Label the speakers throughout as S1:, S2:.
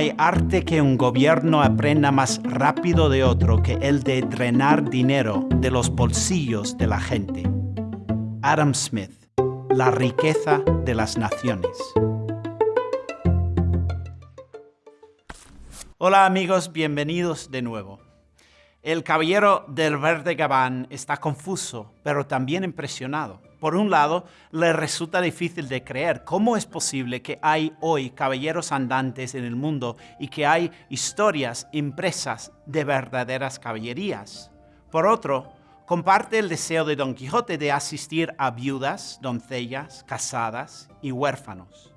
S1: hay arte que un gobierno aprenda más rápido de otro que el de drenar dinero de los bolsillos de la gente. Adam Smith, La riqueza de las naciones. Hola amigos, bienvenidos de nuevo. El caballero del verde gabán está confuso, pero también impresionado. Por un lado, le resulta difícil de creer cómo es posible que hay hoy caballeros andantes en el mundo y que hay historias impresas de verdaderas caballerías. Por otro, comparte el deseo de Don Quijote de asistir a viudas, doncellas, casadas y huérfanos.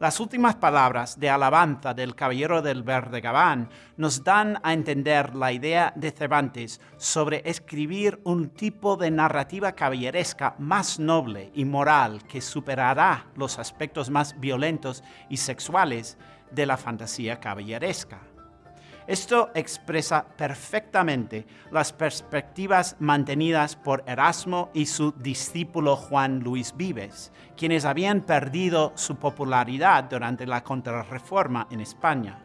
S1: Las últimas palabras de alabanza del Caballero del Verde Gabán nos dan a entender la idea de Cervantes sobre escribir un tipo de narrativa caballeresca más noble y moral que superará los aspectos más violentos y sexuales de la fantasía caballeresca. Esto expresa perfectamente las perspectivas mantenidas por Erasmo y su discípulo Juan Luis Vives, quienes habían perdido su popularidad durante la contrarreforma en España.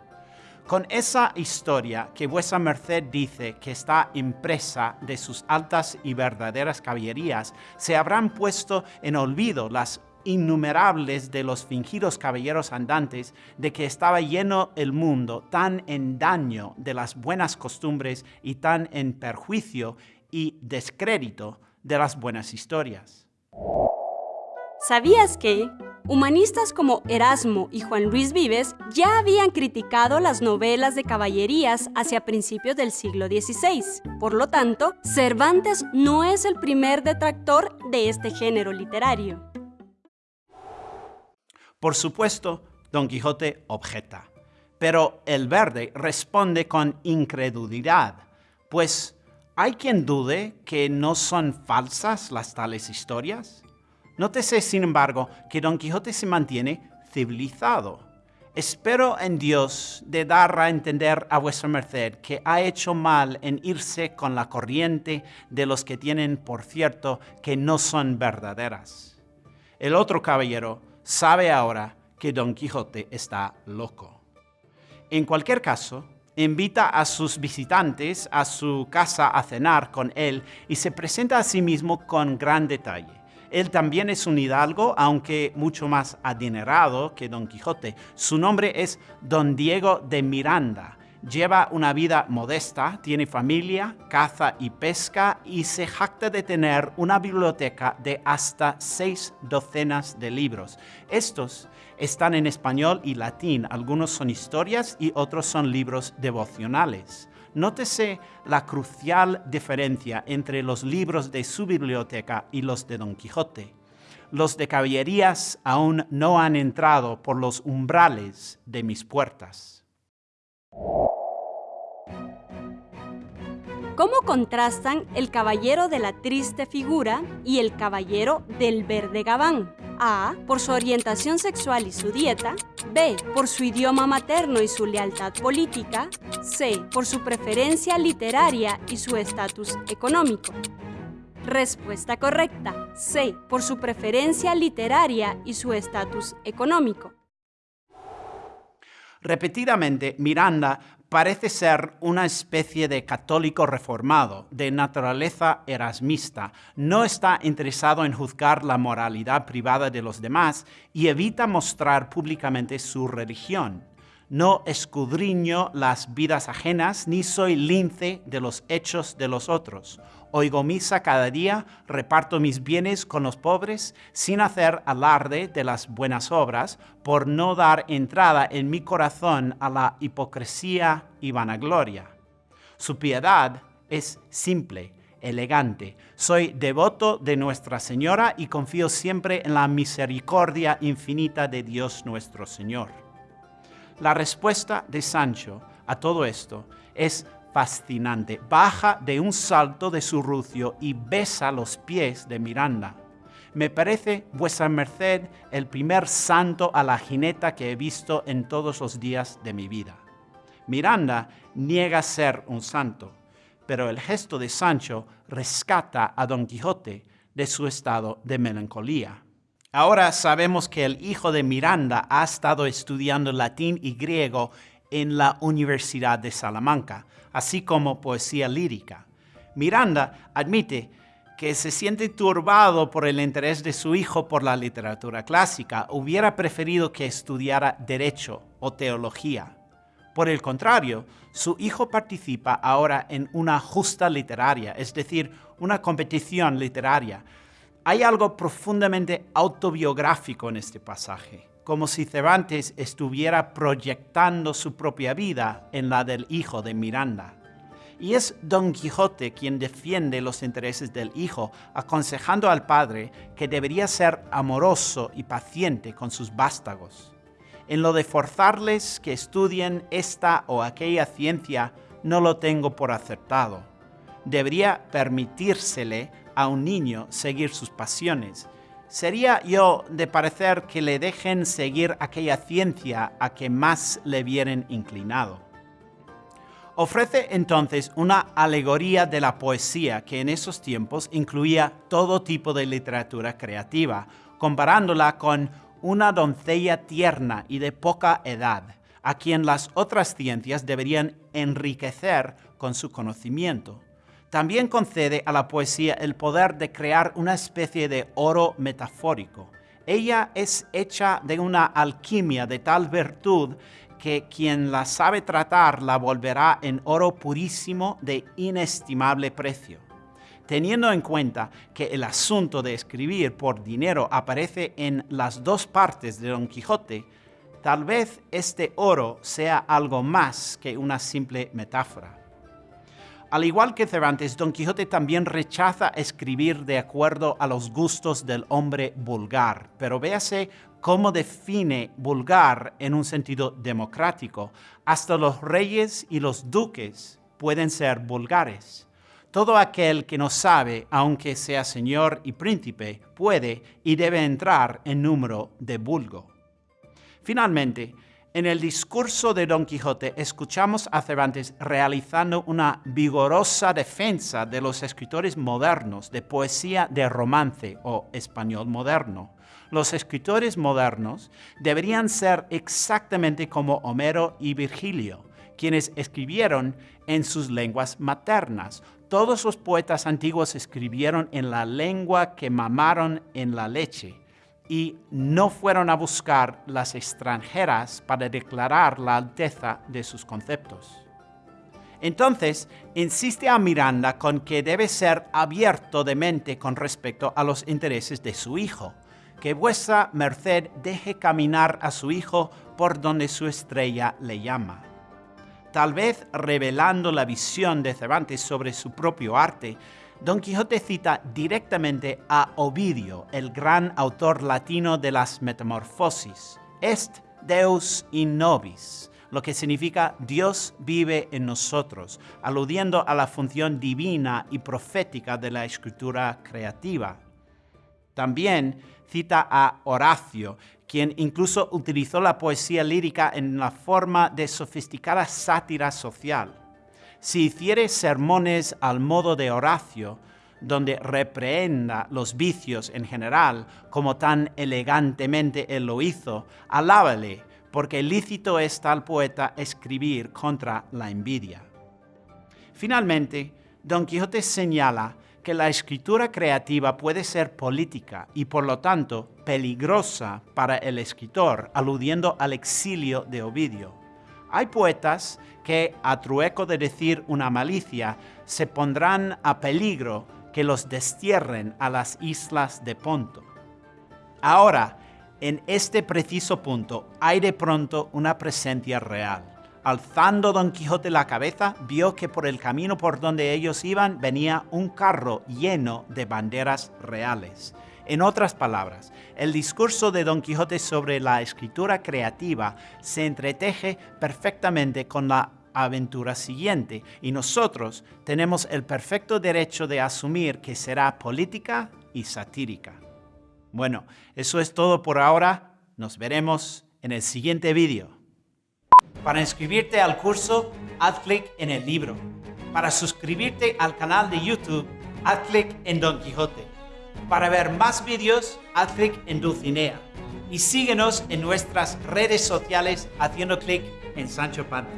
S1: Con esa historia que vuesa merced dice que está impresa de sus altas y verdaderas caballerías, se habrán puesto en olvido las innumerables de los fingidos caballeros andantes de que estaba lleno el mundo, tan en daño de las buenas costumbres y tan en perjuicio y descrédito de las buenas historias.
S2: ¿Sabías que humanistas como Erasmo y Juan Luis Vives ya habían criticado las novelas de caballerías hacia principios del siglo XVI? Por lo tanto, Cervantes no es el primer detractor de este género literario.
S1: Por supuesto, Don Quijote objeta, pero el verde responde con incredulidad, pues ¿hay quien dude que no son falsas las tales historias? Nótese, sin embargo, que Don Quijote se mantiene civilizado. Espero en Dios de dar a entender a vuestra merced que ha hecho mal en irse con la corriente de los que tienen por cierto que no son verdaderas. El otro caballero sabe ahora que Don Quijote está loco. En cualquier caso, invita a sus visitantes a su casa a cenar con él y se presenta a sí mismo con gran detalle. Él también es un hidalgo, aunque mucho más adinerado que Don Quijote. Su nombre es Don Diego de Miranda Lleva una vida modesta, tiene familia, caza y pesca y se jacta de tener una biblioteca de hasta seis docenas de libros. Estos están en español y latín, algunos son historias y otros son libros devocionales. Nótese la crucial diferencia entre los libros de su biblioteca y los de Don Quijote. Los de caballerías aún no han entrado por los umbrales de mis puertas.
S2: ¿Cómo contrastan el caballero de la triste figura y el caballero del verde gabán? A. Por su orientación sexual y su dieta. B. Por su idioma materno y su lealtad política. C. Por su preferencia literaria y su estatus económico. Respuesta correcta. C. Por su preferencia literaria y su estatus económico.
S1: Repetidamente, Miranda parece ser una especie de católico reformado, de naturaleza erasmista. No está interesado en juzgar la moralidad privada de los demás y evita mostrar públicamente su religión. No escudriño las vidas ajenas, ni soy lince de los hechos de los otros. Oigo misa cada día, reparto mis bienes con los pobres, sin hacer alarde de las buenas obras, por no dar entrada en mi corazón a la hipocresía y vanagloria. Su piedad es simple, elegante. Soy devoto de Nuestra Señora y confío siempre en la misericordia infinita de Dios nuestro Señor. La respuesta de Sancho a todo esto es fascinante. Baja de un salto de su rucio y besa los pies de Miranda. Me parece vuestra merced el primer santo a la jineta que he visto en todos los días de mi vida. Miranda niega ser un santo, pero el gesto de Sancho rescata a Don Quijote de su estado de melancolía. Ahora sabemos que el hijo de Miranda ha estado estudiando latín y griego en la Universidad de Salamanca, así como poesía lírica. Miranda admite que se siente turbado por el interés de su hijo por la literatura clásica, hubiera preferido que estudiara derecho o teología. Por el contrario, su hijo participa ahora en una justa literaria, es decir, una competición literaria. Hay algo profundamente autobiográfico en este pasaje, como si Cervantes estuviera proyectando su propia vida en la del hijo de Miranda. Y es Don Quijote quien defiende los intereses del hijo, aconsejando al padre que debería ser amoroso y paciente con sus vástagos. En lo de forzarles que estudien esta o aquella ciencia, no lo tengo por acertado. Debería permitírsele a un niño seguir sus pasiones. Sería yo de parecer que le dejen seguir aquella ciencia a que más le vieren inclinado. Ofrece entonces una alegoría de la poesía que en esos tiempos incluía todo tipo de literatura creativa, comparándola con una doncella tierna y de poca edad, a quien las otras ciencias deberían enriquecer con su conocimiento. También concede a la poesía el poder de crear una especie de oro metafórico. Ella es hecha de una alquimia de tal virtud que quien la sabe tratar la volverá en oro purísimo de inestimable precio teniendo en cuenta que el asunto de escribir por dinero aparece en las dos partes de Don Quijote, tal vez este oro sea algo más que una simple metáfora. Al igual que Cervantes, Don Quijote también rechaza escribir de acuerdo a los gustos del hombre vulgar, pero véase cómo define vulgar en un sentido democrático. Hasta los reyes y los duques pueden ser vulgares. Todo aquel que no sabe, aunque sea señor y príncipe, puede y debe entrar en número de vulgo. Finalmente, en el discurso de Don Quijote escuchamos a Cervantes realizando una vigorosa defensa de los escritores modernos de poesía de romance o español moderno. Los escritores modernos deberían ser exactamente como Homero y Virgilio, quienes escribieron en sus lenguas maternas, todos los poetas antiguos escribieron en la lengua que mamaron en la leche y no fueron a buscar las extranjeras para declarar la alteza de sus conceptos. Entonces, insiste a Miranda con que debe ser abierto de mente con respecto a los intereses de su hijo, que vuestra merced deje caminar a su hijo por donde su estrella le llama tal vez revelando la visión de Cervantes sobre su propio arte, Don Quijote cita directamente a Ovidio, el gran autor latino de las Metamorfosis, Est Deus in nobis, lo que significa Dios vive en nosotros, aludiendo a la función divina y profética de la escritura creativa. También cita a Horacio, quien incluso utilizó la poesía lírica en la forma de sofisticada sátira social. Si hiciere sermones al modo de Horacio, donde reprehenda los vicios en general, como tan elegantemente él lo hizo, alábale, porque lícito es tal poeta escribir contra la envidia. Finalmente, Don Quijote señala que la escritura creativa puede ser política y por lo tanto peligrosa para el escritor, aludiendo al exilio de Ovidio. Hay poetas que, a trueco de decir una malicia, se pondrán a peligro que los destierren a las islas de Ponto. Ahora, en este preciso punto, hay de pronto una presencia real Alzando Don Quijote la cabeza, vio que por el camino por donde ellos iban venía un carro lleno de banderas reales. En otras palabras, el discurso de Don Quijote sobre la escritura creativa se entreteje perfectamente con la aventura siguiente y nosotros tenemos el perfecto derecho de asumir que será política y satírica. Bueno, eso es todo por ahora. Nos veremos en el siguiente vídeo. Para inscribirte al curso, haz clic en el libro. Para suscribirte al canal de YouTube, haz clic en Don Quijote. Para ver más vídeos, haz clic en Dulcinea. Y síguenos en nuestras redes sociales haciendo clic en Sancho Panza.